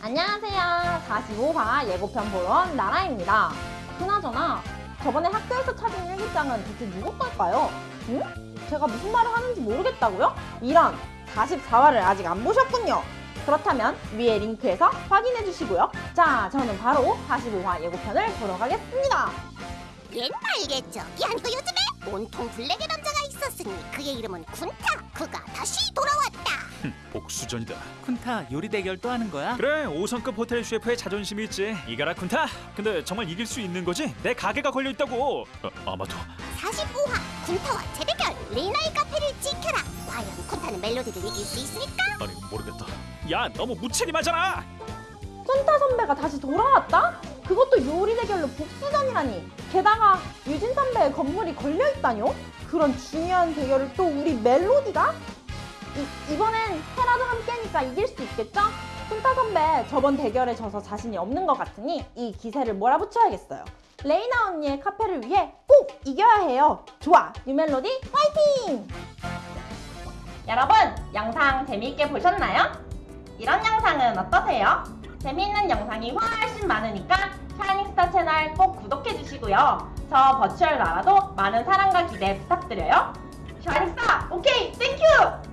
안녕하세요. 45화 예고편 보러 온 나라입니다. 그나저나 저번에 학교에서 찾은 일기장은 대체 누구 걸까요? 응? 제가 무슨 말을 하는지 모르겠다고요? 이런 44화를 아직 안 보셨군요. 그렇다면 위에 링크에서 확인해 주시고요. 자, 저는 바로 45화 예고편을 보러 가겠습니다. 옛날겠죠. 아니고 요즘에 온통 블랙의 남자가 있었으니 그의 이름은 군타. 그가 다시 돌아왔다. 복수전이다. 쿤타 요리 대결 또 하는 거야? 그래 5성급 호텔 셰프의 자존심이 있지. 이가라 쿤타. 근데 정말 이길 수 있는 거지? 내 가게가 걸려 있다고. 어, 아마도 45화 군타와 재대결 레이나의 카페를 지켜라. 과연 군타는 멜로디를 이길 수 있을까? 아니 모르겠다. 야 너무 무책임하잖아. 쿤타 선배가 다시 요리 대결로 복수전이라니. 게다가 유진 선배의 건물이 걸려 있다뇨? 그런 중요한 대결을 또 우리 멜로디가? 이, 이번엔 테라도 함께니까 이길 수 있겠죠? 쿤타 선배 저번 대결에 져서 자신이 없는 것 같으니 이 기세를 몰아붙여야겠어요. 레이나 언니의 카페를 위해 꼭 이겨야 해요. 좋아, 유멜로디 파이팅! 여러분, 영상 재미있게 보셨나요? 이런 영상은 어떠세요? 재미있는 영상이 훨씬 많으니까 채널 꼭 구독해주시고요. 저 버추얼 나라도 많은 사랑과 기대 부탁드려요. 샤이닝스타, 오케이, 땡큐!